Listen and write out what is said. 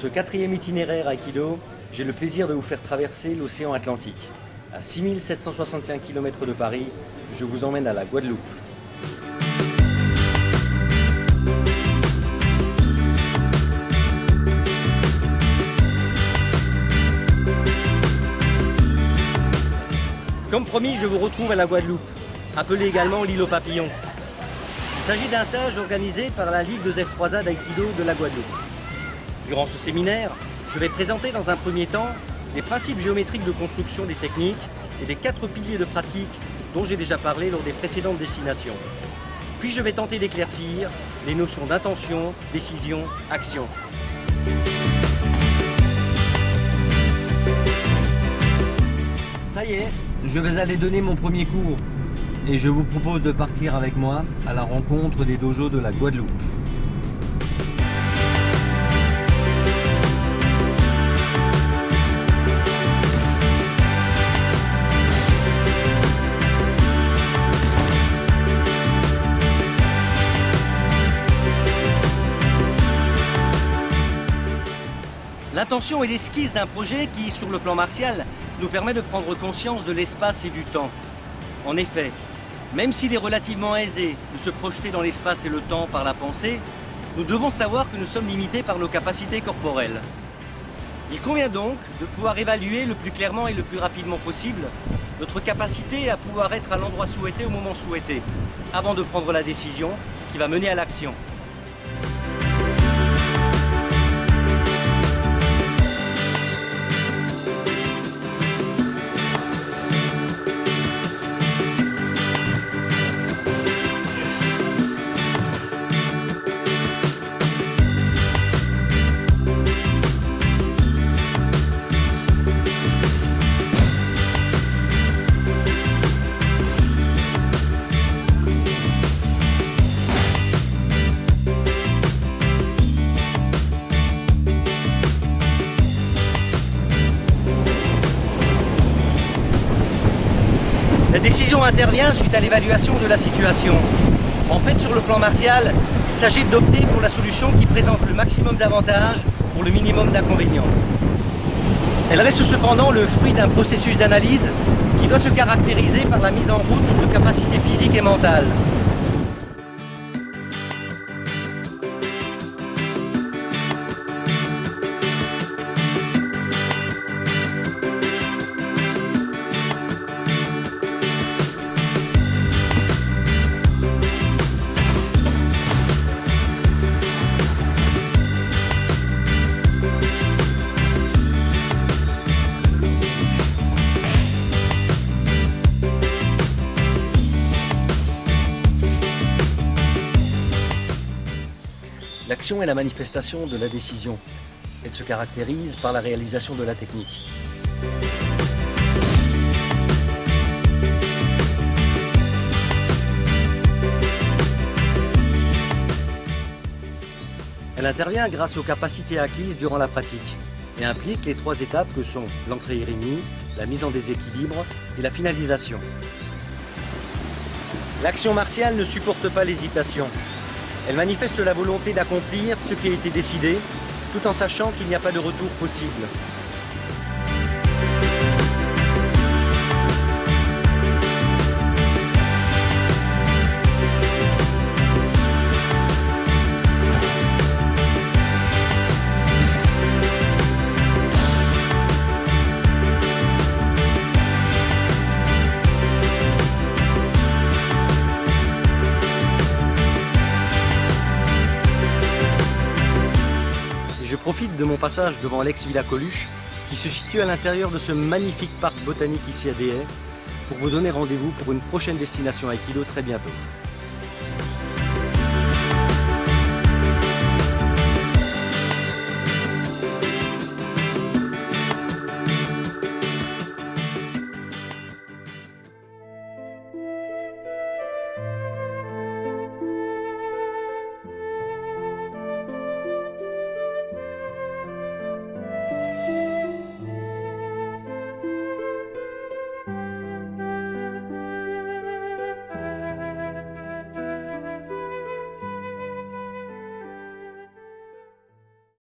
ce quatrième itinéraire Aikido, j'ai le plaisir de vous faire traverser l'océan Atlantique. À 6761 km de Paris, je vous emmène à la Guadeloupe. Comme promis, je vous retrouve à la Guadeloupe, appelée également l'île aux papillons. Il s'agit d'un stage organisé par la Ligue de F3A d'Aikido de la Guadeloupe. Durant ce séminaire, je vais présenter dans un premier temps les principes géométriques de construction des techniques et les quatre piliers de pratique dont j'ai déjà parlé lors des précédentes destinations. Puis je vais tenter d'éclaircir les notions d'intention, décision, action. Ça y est, je vais aller donner mon premier cours et je vous propose de partir avec moi à la rencontre des dojos de la Guadeloupe. L'intention est l'esquisse d'un projet qui, sur le plan martial, nous permet de prendre conscience de l'espace et du temps. En effet, même s'il est relativement aisé de se projeter dans l'espace et le temps par la pensée, nous devons savoir que nous sommes limités par nos capacités corporelles. Il convient donc de pouvoir évaluer le plus clairement et le plus rapidement possible notre capacité à pouvoir être à l'endroit souhaité au moment souhaité, avant de prendre la décision qui va mener à l'action. La décision intervient suite à l'évaluation de la situation. En fait, sur le plan martial, il s'agit d'opter pour la solution qui présente le maximum d'avantages pour le minimum d'inconvénients. Elle reste cependant le fruit d'un processus d'analyse qui doit se caractériser par la mise en route de capacités physiques et mentales, L'action est la manifestation de la décision. Elle se caractérise par la réalisation de la technique. Elle intervient grâce aux capacités acquises durant la pratique et implique les trois étapes que sont l'entrée irénie, la mise en déséquilibre et la finalisation. L'action martiale ne supporte pas l'hésitation. Elle manifeste la volonté d'accomplir ce qui a été décidé, tout en sachant qu'il n'y a pas de retour possible. Profite de mon passage devant l'ex-Villa Coluche, qui se situe à l'intérieur de ce magnifique parc botanique ici à Déhay, pour vous donner rendez-vous pour une prochaine destination Aikido très bientôt.